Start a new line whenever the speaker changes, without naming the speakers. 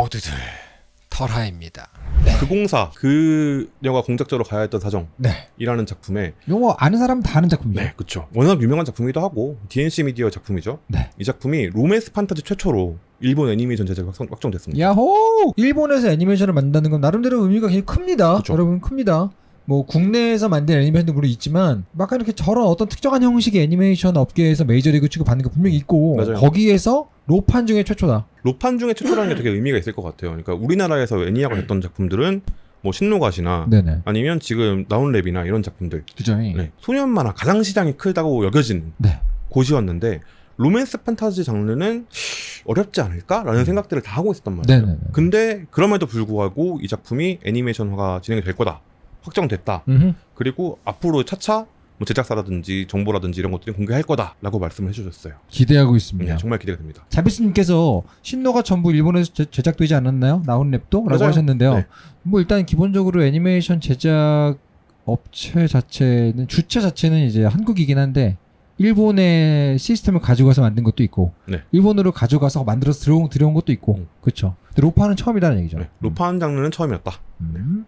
모두들 털하입니다.
그 공사 그녀가 공작자로 가야 했던 사정이라는
네.
작품에
요거 아는 사람 다 아는 작품이죠.
네 그쵸 워낙 유명한 작품이기도 하고 DNC 미디어 작품이죠
네.
이 작품이 로맨스 판타지 최초로 일본 애니메이션 확정, 확정됐습니다
야호! 일본에서 애니메이션을 만든다는 건 나름대로 의미가 굉장히 큽니다.
그쵸.
여러분 큽니다. 뭐 국내에서 만든 애니메이션도 물론 있지만 막 이렇게 저런 어떤 특정한 형식의 애니메이션 업계에서 메이저리그 취급받는 게 분명히 있고
맞아요.
거기에서 로판 중에 최초다.
로판 중에 최초라는 게 되게 의미가 있을 것 같아요 그러니까 우리나라에서 애니화가 됐던 작품들은 뭐 신노가시나
네네.
아니면 지금 나온랩이나 이런 작품들
그죠?
네. 소년 만화 가장 시장이 크다고 여겨진
네.
곳이었는데 로맨스 판타지 장르는 어렵지 않을까라는 생각들을 다 하고 있었단 말이에요.
음. 네네네.
근데 그럼에도 불구하고 이 작품이 애니메이션화가 진행이 될 거다. 확정됐다.
음흠.
그리고 앞으로 차차 뭐 제작사라든지 정보라든지 이런 것들이 공개할 거다라고 말씀을 해주셨어요.
기대하고
네,
있습니다.
정말 기대가 됩니다.
자비스님께서 신노가 전부 일본에서 제, 제작되지 않았나요? 나온 랩도? 라고
맞아요.
하셨는데요.
네.
뭐 일단 기본적으로 애니메이션 제작 업체 자체는 주체 자체는 이제 한국이긴 한데 일본의 시스템을 가져가서 만든 것도 있고
네.
일본으로 가져가서 만들어서 들어온, 들어온 것도 있고
음.
그렇죠. 로파는 처음이라는 얘기죠.
네, 로판 장르는 처음이었다.
음.